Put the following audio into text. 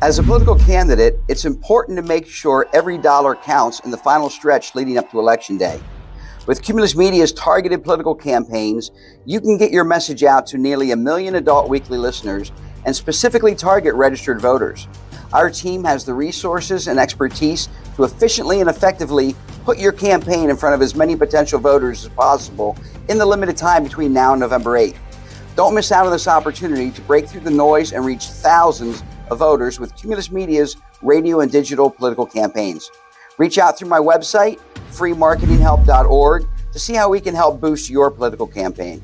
As a political candidate, it's important to make sure every dollar counts in the final stretch leading up to Election Day. With Cumulus Media's targeted political campaigns, you can get your message out to nearly a million adult weekly listeners and specifically target registered voters. Our team has the resources and expertise to efficiently and effectively put your campaign in front of as many potential voters as possible in the limited time between now and November 8th. Don't miss out on this opportunity to break through the noise and reach thousands of voters with Cumulus Media's radio and digital political campaigns. Reach out through my website, freemarketinghelp.org, to see how we can help boost your political campaign.